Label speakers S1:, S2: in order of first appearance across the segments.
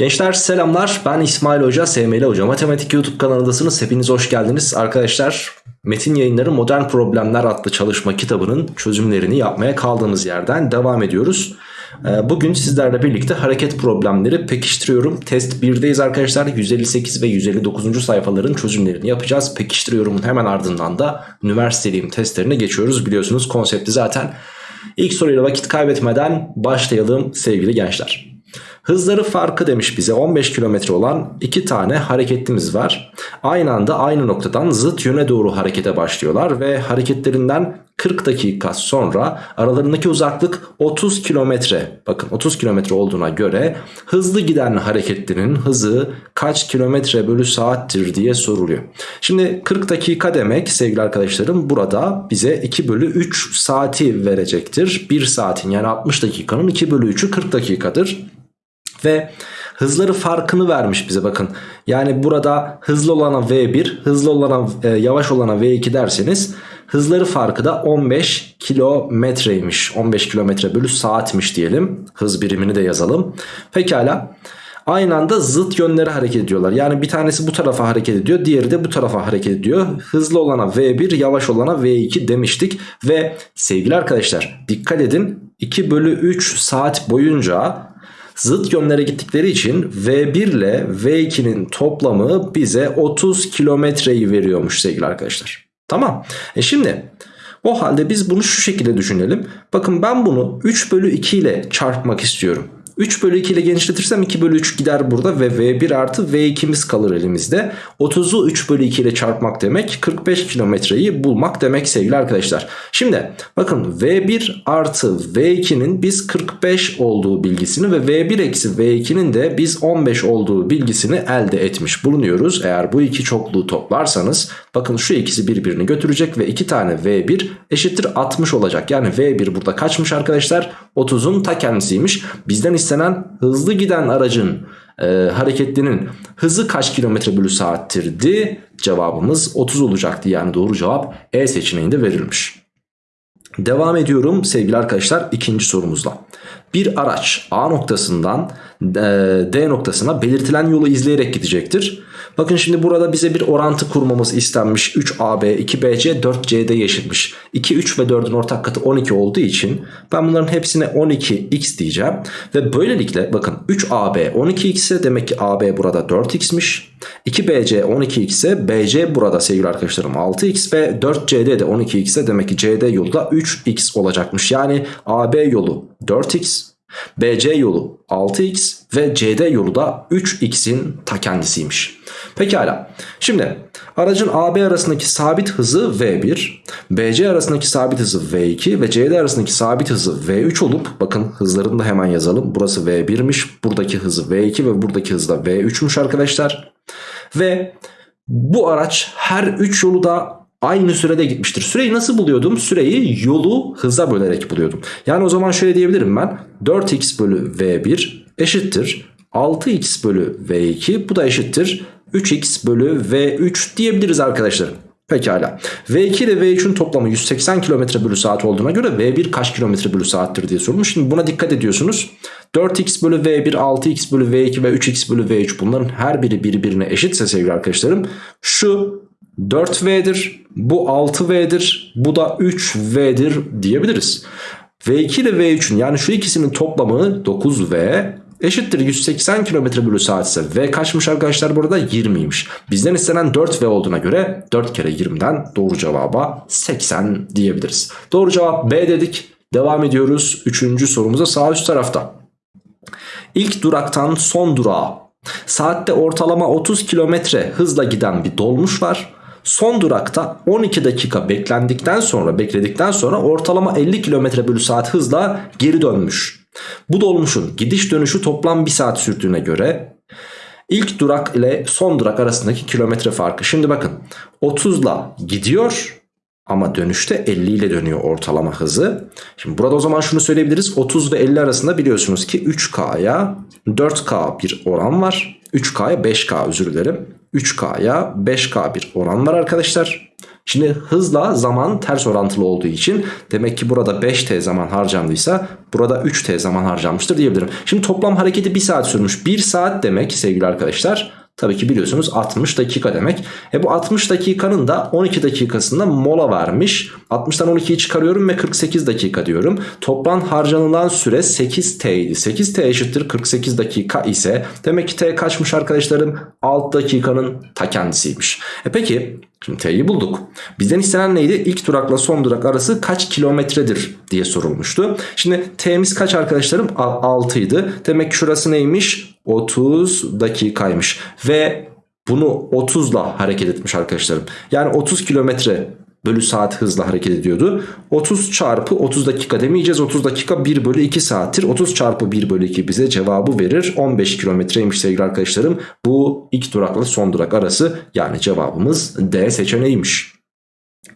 S1: Gençler selamlar. Ben İsmail Hoca SML Hoca. Matematik YouTube kanalındasınız. Hepiniz hoş geldiniz. Arkadaşlar Metin yayınları modern problemler adlı çalışma kitabının çözümlerini yapmaya kaldığımız yerden devam ediyoruz. Ee, Bugün sizlerle birlikte hareket problemleri pekiştiriyorum. Test 1'deyiz arkadaşlar. 158 ve 159. sayfaların çözümlerini yapacağız. Pekiştiriyorumun hemen ardından da üniversiteliyim testlerine geçiyoruz. Biliyorsunuz konsepti zaten İlk soruyla vakit kaybetmeden başlayalım sevgili gençler Hızları farkı demiş bize 15 kilometre olan iki tane hareketlimiz var. Aynı anda aynı noktadan zıt yöne doğru harekete başlıyorlar ve hareketlerinden 40 dakika sonra aralarındaki uzaklık 30 kilometre. Bakın 30 kilometre olduğuna göre hızlı giden hareketlerin hızı kaç kilometre bölü saattir diye soruluyor. Şimdi 40 dakika demek sevgili arkadaşlarım burada bize 2 bölü 3 saati verecektir. 1 saatin yani 60 dakikanın 2 bölü 3'ü 40 dakikadır. Ve hızları farkını vermiş bize bakın. Yani burada hızlı olana V1, hızlı olana e, yavaş olana V2 derseniz hızları farkı da 15 kilometreymiş. 15 kilometre bölü saatmiş diyelim. Hız birimini de yazalım. Pekala. Aynı anda zıt yönlere hareket ediyorlar. Yani bir tanesi bu tarafa hareket ediyor. Diğeri de bu tarafa hareket ediyor. Hızlı olana V1 yavaş olana V2 demiştik. Ve sevgili arkadaşlar dikkat edin 2 bölü 3 saat boyunca Zıt yönlere gittikleri için V1 ile V2'nin toplamı bize 30 kilometreyi veriyormuş sevgili arkadaşlar. Tamam. E şimdi o halde biz bunu şu şekilde düşünelim. Bakın ben bunu 3 bölü 2 ile çarpmak istiyorum. 3 bölü 2 ile genişletirsem 2 bölü 3 gider burada ve V1 artı V2'miz kalır elimizde. 30'u 3 bölü 2 ile çarpmak demek 45 kilometreyi bulmak demek sevgili arkadaşlar. Şimdi bakın V1 artı V2'nin biz 45 olduğu bilgisini ve V1 eksi V2'nin de biz 15 olduğu bilgisini elde etmiş bulunuyoruz. Eğer bu iki çokluğu toplarsanız bakın şu ikisi birbirini götürecek ve 2 tane V1 eşittir 60 olacak. Yani V1 burada kaçmış arkadaşlar? 30'un ta kendisiymiş. Bizden istenen hızlı giden aracın e, hareketlinin hızı kaç kilometre bölü saattirdi? Cevabımız 30 olacaktı. Yani doğru cevap E seçeneğinde verilmiş. Devam ediyorum sevgili arkadaşlar ikinci sorumuzla. Bir araç A noktasından e, D noktasına belirtilen yolu izleyerek gidecektir. Bakın şimdi burada bize bir orantı kurmamız istenmiş. 3AB, 2BC, 4CD eşitmiş. 2, 3 ve 4'ün ortak katı 12 olduğu için ben bunların hepsine 12x diyeceğim. Ve böylelikle bakın 3AB 12x ise demek ki AB burada 4x'miş. 2BC 12x ise BC burada sevgili arkadaşlarım 6x ve 4CD de 12x ise demek ki CD yolu da 3x olacakmış. Yani AB yolu 4x BC yolu 6x ve CD yolu da 3x'in ta kendisiymiş. Pekala. Şimdi aracın AB arasındaki sabit hızı V1, BC arasındaki sabit hızı V2 ve CD arasındaki sabit hızı V3 olup bakın hızlarını da hemen yazalım. Burası V1'miş, buradaki hızı V2 ve buradaki hızı da V3'müş arkadaşlar. Ve bu araç her 3 yolu da aynı sürede gitmiştir. Süreyi nasıl buluyordum? Süreyi yolu hıza bölerek buluyordum. Yani o zaman şöyle diyebilirim ben. 4x bölü v1 eşittir 6x bölü v2 bu da eşittir 3x bölü v3 diyebiliriz arkadaşlarım. Pekala. V2 ile V3'ün toplamı 180 km bölü saat olduğuna göre V1 kaç kilometre bölü saattir diye sorulmuş. Şimdi buna dikkat ediyorsunuz. 4x bölü V1, 6x bölü V2 ve 3x bölü V3 bunların her biri birbirine eşitse sevgili arkadaşlarım. Şu 4V'dir. Bu 6V'dir. Bu da 3V'dir diyebiliriz. V2 ile V3'ün yani şu ikisinin toplamı 9V eşittir 180 km bölü saat ise V kaçmış arkadaşlar burada 20'ymiş. Bizden istenen 4V olduğuna göre 4 kere 20'den doğru cevaba 80 diyebiliriz. Doğru cevap B dedik. Devam ediyoruz. Üçüncü sorumuza sağ üst tarafta. İlk duraktan son durağa saatte ortalama 30 km hızla giden bir dolmuş var. Son durakta 12 dakika beklendikten sonra bekledikten sonra ortalama 50 km bölü saat hızla geri dönmüş. Bu dolmuşun gidiş dönüşü toplam 1 saat sürdüğüne göre ilk durak ile son durak arasındaki kilometre farkı. Şimdi bakın 30 ile gidiyor ama dönüşte 50 ile dönüyor ortalama hızı. Şimdi burada o zaman şunu söyleyebiliriz. 30 ve 50 arasında biliyorsunuz ki 3K'ya 4K bir oran var. 3K'ya 5K özür dilerim. 3K'ya 5K bir oran var arkadaşlar. Şimdi hızla zaman ters orantılı olduğu için demek ki burada 5t zaman harcandıysa burada 3t zaman harcanmıştır diyebilirim. Şimdi toplam hareketi 1 saat sürmüş. 1 saat demek sevgili arkadaşlar Tabii ki biliyorsunuz 60 dakika demek. E bu 60 dakikanın da 12 dakikasında mola vermiş. 60'tan 12'yi çıkarıyorum ve 48 dakika diyorum. Toplam harcanılan süre 8t idi. 8t eşittir 48 dakika ise demek ki t kaçmış arkadaşlarım? 6 dakikanın ta kendisiymiş. E peki Şimdi T'yi bulduk. Bizden istenen neydi? İlk durakla son durak arası kaç kilometredir diye sorulmuştu. Şimdi T'miz kaç arkadaşlarım? 6 idi. Demek ki şurası neymiş? 30 dakikaymış. Ve bunu 30 ile hareket etmiş arkadaşlarım. Yani 30 kilometre bölü saat hızla hareket ediyordu. 30 çarpı 30 dakika demeyeceğiz. 30 dakika 1 bölü 2 saattir. 30 çarpı 1 bölü 2 bize cevabı verir. 15 kilometreymiş sevgili arkadaşlarım. Bu ilk durakla son durak arası yani cevabımız D seçeneğiymiş.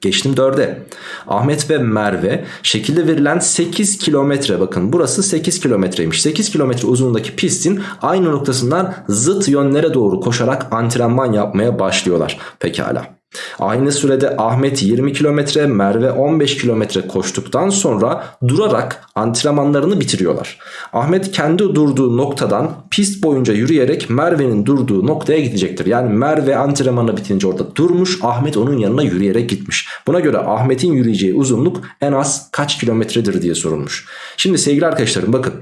S1: Geçtim 4'e. Ahmet ve Merve şekilde verilen 8 kilometre bakın burası 8 kilometreymiş. 8 kilometre uzunluğundaki pistin aynı noktasından zıt yönlere doğru koşarak antrenman yapmaya başlıyorlar. Pekala. Aynı sürede Ahmet 20 kilometre, Merve 15 kilometre koştuktan sonra durarak antrenmanlarını bitiriyorlar. Ahmet kendi durduğu noktadan pist boyunca yürüyerek Merve'nin durduğu noktaya gidecektir. Yani Merve antrenmanı bitince orada durmuş, Ahmet onun yanına yürüyerek gitmiş. Buna göre Ahmet'in yürüyeceği uzunluk en az kaç kilometredir diye sorulmuş. Şimdi sevgili arkadaşlarım bakın.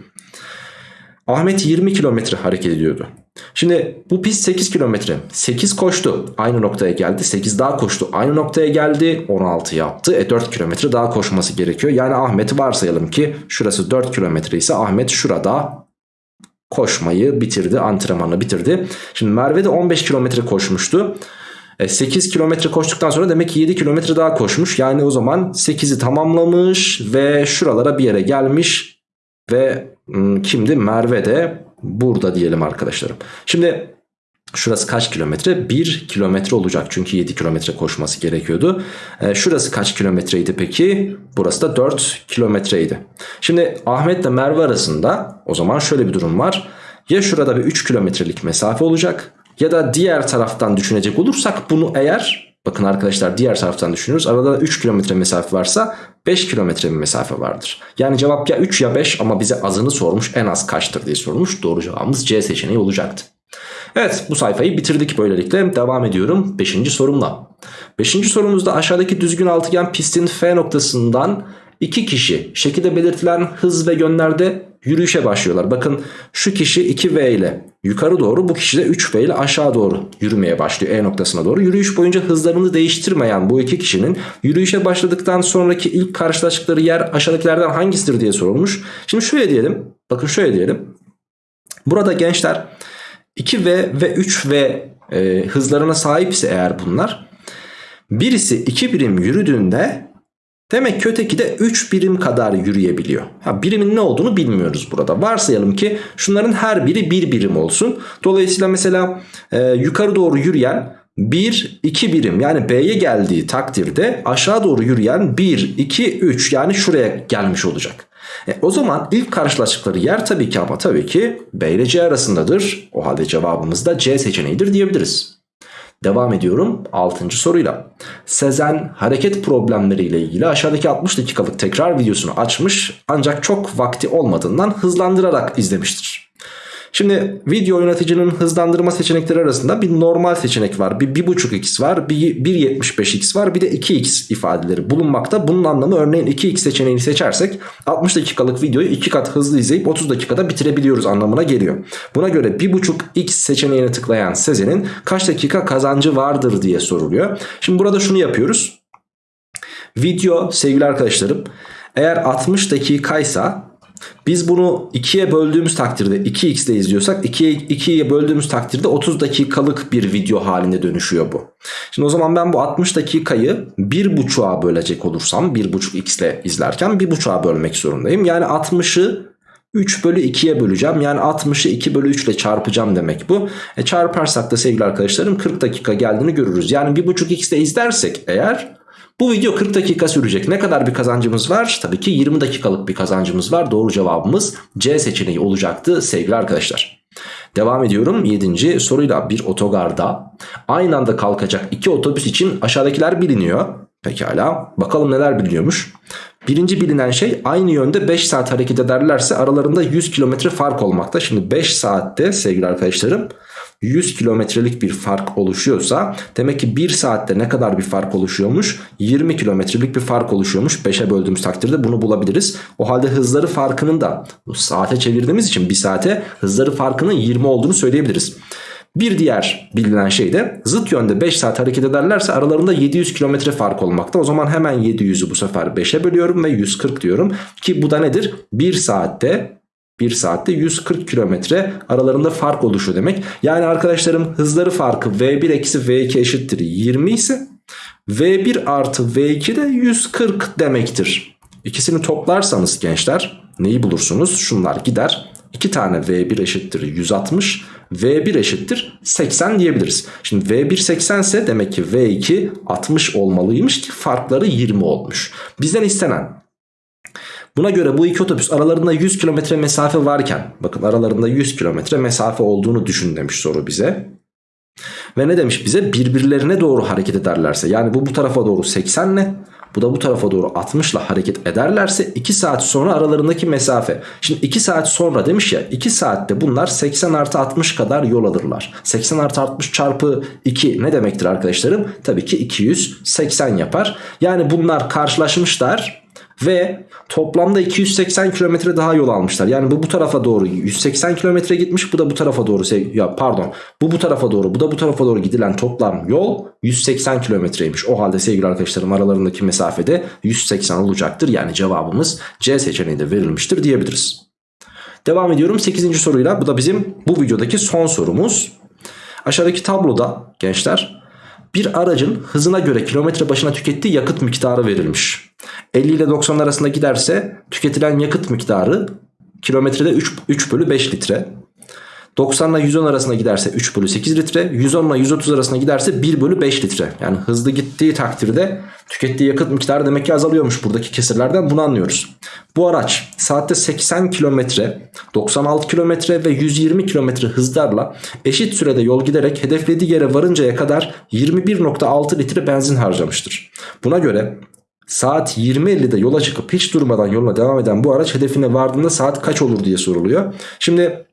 S1: Ahmet 20 kilometre hareket ediyordu. Şimdi bu pist 8 kilometre. 8 koştu. Aynı noktaya geldi. 8 daha koştu. Aynı noktaya geldi. 16 yaptı. E 4 kilometre daha koşması gerekiyor. Yani Ahmet'i varsayalım ki şurası 4 kilometre ise Ahmet şurada koşmayı bitirdi. Antrenmanı bitirdi. Şimdi Merve de 15 kilometre koşmuştu. 8 e, kilometre koştuktan sonra demek ki 7 kilometre daha koşmuş. Yani o zaman 8'i tamamlamış ve şuralara bir yere gelmiş. Ve kimdi? Merve de burada diyelim arkadaşlarım. Şimdi şurası kaç kilometre? 1 kilometre olacak çünkü 7 kilometre koşması gerekiyordu. Ee, şurası kaç kilometreydi peki? Burası da 4 kilometreydi. Şimdi Ahmet ile Merve arasında o zaman şöyle bir durum var. Ya şurada bir 3 kilometrelik mesafe olacak ya da diğer taraftan düşünecek olursak bunu eğer bakın arkadaşlar diğer taraftan düşünüyoruz. Arada 3 kilometre mesafe varsa 5 kilometre bir mesafe vardır. Yani cevap ya 3 ya 5 ama bize azını sormuş en az kaçtır diye sormuş. Doğru cevabımız C seçeneği olacaktı. Evet bu sayfayı bitirdik böylelikle. Devam ediyorum 5. sorumla. 5. sorumuzda aşağıdaki düzgün altıgen pistin F noktasından iki kişi şekilde belirtilen hız ve yönlerde yürüyüşe başlıyorlar. Bakın şu kişi 2V ile yukarı doğru bu kişi de 3V ile aşağı doğru yürümeye başlıyor E noktasına doğru. Yürüyüş boyunca hızlarını değiştirmeyen bu iki kişinin yürüyüşe başladıktan sonraki ilk karşılaştıkları yer aşağıdakilerden hangisidir diye sorulmuş. Şimdi şöyle diyelim bakın şöyle diyelim. Burada gençler 2V ve 3V e, hızlarına sahipse eğer bunlar birisi 2 birim yürüdüğünde Demek ki öteki de 3 birim kadar yürüyebiliyor. Ha, birimin ne olduğunu bilmiyoruz burada. Varsayalım ki şunların her biri 1 birim olsun. Dolayısıyla mesela e, yukarı doğru yürüyen 1, 2 birim yani B'ye geldiği takdirde aşağı doğru yürüyen 1, 2, 3 yani şuraya gelmiş olacak. E, o zaman ilk karşılaştıkları yer tabii ki ama tabii ki B ile C arasındadır. O halde cevabımız da C seçeneğidir diyebiliriz. Devam ediyorum 6. soruyla. Sezen hareket problemleriyle ilgili aşağıdaki 60 dakikalık tekrar videosunu açmış ancak çok vakti olmadığından hızlandırarak izlemiştir. Şimdi video oynatıcının hızlandırma seçenekleri arasında bir normal seçenek var. Bir 1.5x var, bir 1.75x var, bir de 2x ifadeleri bulunmakta. Bunun anlamı örneğin 2x seçeneğini seçersek 60 dakikalık videoyu 2 kat hızlı izleyip 30 dakikada bitirebiliyoruz anlamına geliyor. Buna göre 1.5x seçeneğine tıklayan Sezen'in kaç dakika kazancı vardır diye soruluyor. Şimdi burada şunu yapıyoruz. Video sevgili arkadaşlarım eğer 60 dakikaysa biz bunu 2'ye böldüğümüz takdirde 2x ile izliyorsak 2'ye 2'ye böldüğümüz takdirde 30 dakikalık bir video halinde dönüşüyor bu. Şimdi o zaman ben bu 60 dakikayı 1.5'a bölecek olursam 1.5x ile izlerken 1.5'a bölmek zorundayım. Yani 60'ı 3 bölü 2'ye böleceğim. Yani 60'ı 2 bölü 3 ile çarpacağım demek bu. E çarparsak da sevgili arkadaşlarım 40 dakika geldiğini görürüz. Yani 1.5x ile izlersek eğer Bu video 40 dakika sürecek. Ne kadar bir kazancımız var? Tabii ki 20 dakikalık bir kazancımız var. Doğru cevabımız C seçeneği olacaktı sevgili arkadaşlar. Devam ediyorum 7. soruyla bir otogarda aynı anda kalkacak iki otobüs için aşağıdakiler biliniyor. Pekala bakalım neler biliniyormuş. Birinci bilinen şey aynı yönde 5 saat hareket ederlerse aralarında 100 kilometre fark olmakta. Şimdi 5 saatte sevgili arkadaşlarım 100 kilometrelik bir fark oluşuyorsa demek ki 1 saatte ne kadar bir fark oluşuyormuş? 20 kilometrelik bir fark oluşuyormuş. 5'e böldüğümüz takdirde bunu bulabiliriz. O halde hızları farkının da saate çevirdiğimiz için 1 saate hızları farkının 20 olduğunu söyleyebiliriz. Bir diğer bilinen şey de zıt yönde 5 saat hareket ederlerse aralarında 700 kilometre fark olmakta. O zaman hemen 700'ü bu sefer 5'e bölüyorum ve 140 diyorum. Ki bu da nedir? 1 saatte 1 saatte 140 kilometre aralarında fark oluşuyor demek. Yani arkadaşlarım hızları farkı V1 eksi V2 eşittir 20 ise V1 artı V2 de 140 demektir. İkisini toplarsanız gençler neyi bulursunuz? Şunlar gider. 2 tane V1 eşittir 160 V1 eşittir 80 diyebiliriz. Şimdi V1 80 ise demek ki V2 60 olmalıymış ki farkları 20 olmuş. Bizden istenen Buna göre bu iki otobüs aralarında 100 kilometre mesafe varken bakın aralarında 100 kilometre mesafe olduğunu düşün demiş soru bize. Ve ne demiş bize birbirlerine doğru hareket ederlerse yani bu bu tarafa doğru 80 ile bu da bu tarafa doğru 60 ile hareket ederlerse 2 saat sonra aralarındaki mesafe. Şimdi 2 saat sonra demiş ya 2 saatte bunlar 80 artı 60 kadar yol alırlar. 80 artı 60 çarpı 2 ne demektir arkadaşlarım? Tabii ki 280 yapar. Yani bunlar karşılaşmışlar ve toplamda 280 kilometre daha yol almışlar. Yani bu bu tarafa doğru 180 kilometre gitmiş bu da bu tarafa doğru ya pardon bu bu tarafa doğru bu da bu tarafa doğru gidilen toplam yol 180 kilometreymiş. O halde sevgili arkadaşlarım aralarındaki mesafede 180 olacaktır. Yani cevabımız C seçeneğinde verilmiştir diyebiliriz. Devam ediyorum 8. soruyla bu da bizim bu videodaki son sorumuz. Aşağıdaki tabloda gençler bir aracın hızına göre kilometre başına tükettiği yakıt miktarı verilmiş. 50 ile 90 arasında giderse tüketilen yakıt miktarı kilometrede 3, 3 bölü 5 litre. 90 ile 110 arasında giderse 3 bölü 8 litre. 110 ile 130 arasında giderse 1 bölü 5 litre. Yani hızlı gittiği takdirde tükettiği yakıt miktarı demek ki azalıyormuş buradaki kesirlerden bunu anlıyoruz. Bu araç saatte 80 kilometre, 96 kilometre ve 120 kilometre hızlarla eşit sürede yol giderek hedeflediği yere varıncaya kadar 21.6 litre benzin harcamıştır. Buna göre saat 20.50'de yola çıkıp hiç durmadan yoluna devam eden bu araç hedefine vardığında saat kaç olur diye soruluyor. Şimdi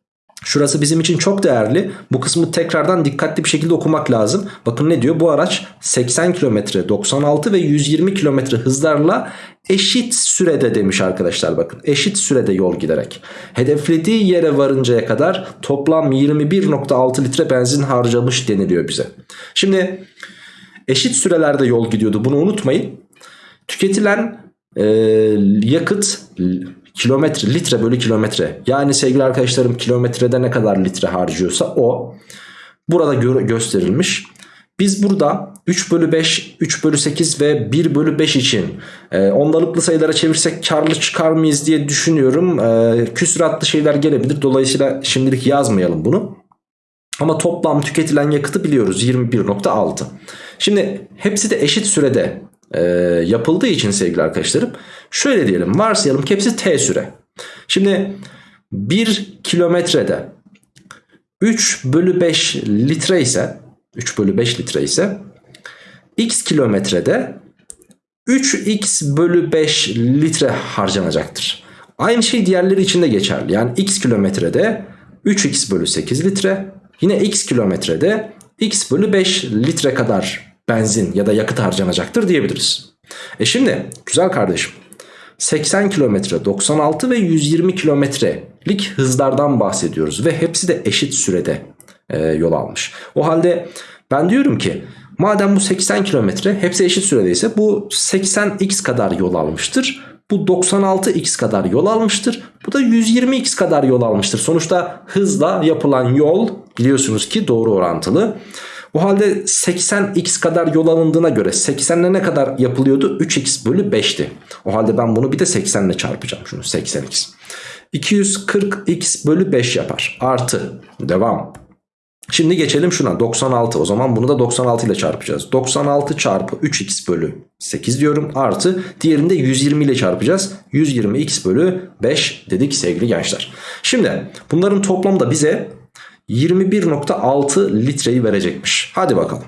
S1: Şurası bizim için çok değerli. Bu kısmı tekrardan dikkatli bir şekilde okumak lazım. Bakın ne diyor? Bu araç 80 km, 96 ve 120 km hızlarla eşit sürede demiş arkadaşlar bakın. Eşit sürede yol giderek. Hedeflediği yere varıncaya kadar toplam 21.6 litre benzin harcamış deniliyor bize. Şimdi eşit sürelerde yol gidiyordu. Bunu unutmayın. Tüketilen e, yakıt kilometre litre bölü kilometre yani sevgili arkadaşlarım kilometrede ne kadar litre harcıyorsa o burada gö gösterilmiş. Biz burada 3 bölü 5, 3 bölü 8 ve 1 bölü 5 için e, ondalıklı sayılara çevirsek karlı çıkar mıyız diye düşünüyorum. E, küsuratlı şeyler gelebilir. Dolayısıyla şimdilik yazmayalım bunu. Ama toplam tüketilen yakıtı biliyoruz 21.6. Şimdi hepsi de eşit sürede e, yapıldığı için sevgili arkadaşlarım şöyle diyelim varsayalım ki hepsi t süre. Şimdi 1 kilometrede 3 bölü 5 litre ise 3 bölü 5 litre ise x kilometrede 3x bölü 5 litre harcanacaktır. Aynı şey diğerleri için de geçerli. Yani x kilometrede 3x bölü 8 litre yine x kilometrede x bölü 5 litre kadar benzin ya da yakıt harcanacaktır diyebiliriz. E şimdi güzel kardeşim 80 kilometre 96 ve 120 kilometrelik hızlardan bahsediyoruz ve hepsi de eşit sürede e, yol almış. O halde ben diyorum ki madem bu 80 kilometre hepsi eşit süredeyse bu 80x kadar yol almıştır. Bu 96x kadar yol almıştır. Bu da 120x kadar yol almıştır. Sonuçta hızla yapılan yol biliyorsunuz ki doğru orantılı. O halde 80x kadar yol alındığına göre 80 ile ne kadar yapılıyordu? 3x bölü 5'ti. O halde ben bunu bir de 80 ile çarpacağım şunu 80x. 240x bölü 5 yapar. Artı devam. Şimdi geçelim şuna 96 o zaman bunu da 96 ile çarpacağız. 96 çarpı 3x bölü 8 diyorum artı diğerinde 120 ile çarpacağız. 120x bölü 5 dedik sevgili gençler. Şimdi bunların toplamı da bize 21.6 litreyi verecekmiş. Hadi bakalım.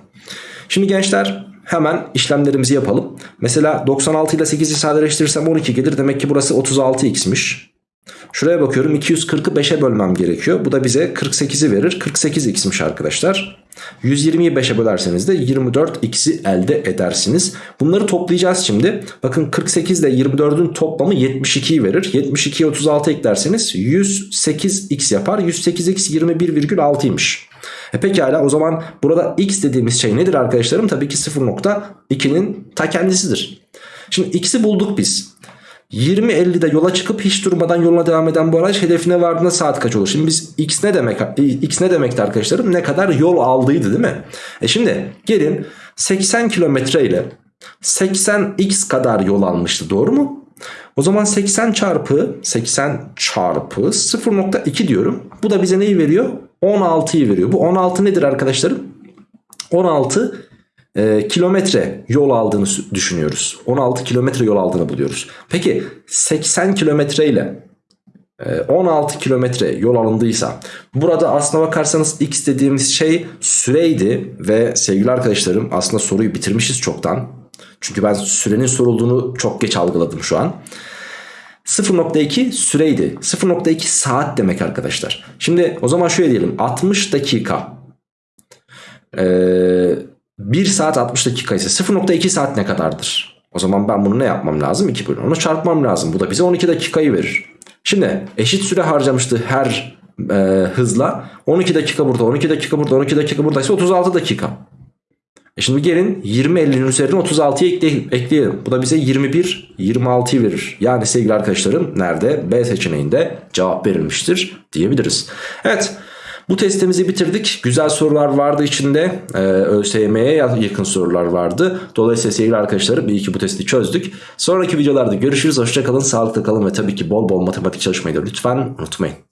S1: Şimdi gençler hemen işlemlerimizi yapalım. Mesela 96 ile 8'i sadeleştirirsem 12 gelir. Demek ki burası 36x'miş. Şuraya bakıyorum 240'ı 5'e bölmem gerekiyor. Bu da bize 48'i verir. 48x'miş arkadaşlar. 120'yi 5'e bölerseniz de 24x'i elde edersiniz. Bunları toplayacağız şimdi. Bakın 48 ile 24'ün toplamı 72'yi verir. 72'ye 36 eklerseniz 108x yapar. 108x 21,6'ymış. E pekala o zaman burada x dediğimiz şey nedir arkadaşlarım? Tabii ki 0.2'nin ta kendisidir. Şimdi x'i bulduk biz. 20.50'de yola çıkıp hiç durmadan yoluna devam eden bu araç hedefine vardığında saat kaç olur? Şimdi biz x ne demek x ne demekti arkadaşlarım? Ne kadar yol aldıydı değil mi? E şimdi gelin 80 kilometre ile 80x kadar yol almıştı doğru mu? O zaman 80 çarpı 80 çarpı 0.2 diyorum. Bu da bize neyi veriyor? 16'yı veriyor. Bu 16 nedir arkadaşlarım? 16 e, kilometre yol aldığını düşünüyoruz. 16 kilometre yol aldığını buluyoruz. Peki 80 kilometre ile 16 kilometre yol alındıysa burada aslına bakarsanız x dediğimiz şey süreydi ve sevgili arkadaşlarım aslında soruyu bitirmişiz çoktan. Çünkü ben sürenin sorulduğunu çok geç algıladım şu an. 0.2 süreydi. 0.2 saat demek arkadaşlar. Şimdi o zaman şöyle diyelim 60 dakika. Ee, 1 saat 60 dakika ise 0.2 saat ne kadardır? O zaman ben bunu ne yapmam lazım? 2 bölü onu çarpmam lazım. Bu da bize 12 dakikayı verir. Şimdi eşit süre harcamıştı her e, hızla. 12 dakika burada, 12 dakika burada, 12 dakika buradaysa 36 dakika. E şimdi gelin 20-50'nin üzerine 36'yı ekleyelim. Bu da bize 21, 26'yı verir. Yani sevgili arkadaşlarım nerede? B seçeneğinde cevap verilmiştir diyebiliriz. Evet. Bu testimizi bitirdik. Güzel sorular vardı içinde. Ee, ÖSYM'ye yakın sorular vardı. Dolayısıyla sevgili arkadaşlarım iyi ki bu testi çözdük. Sonraki videolarda görüşürüz. Hoşçakalın, sağlıklı kalın ve tabii ki bol bol matematik çalışmayı da lütfen unutmayın.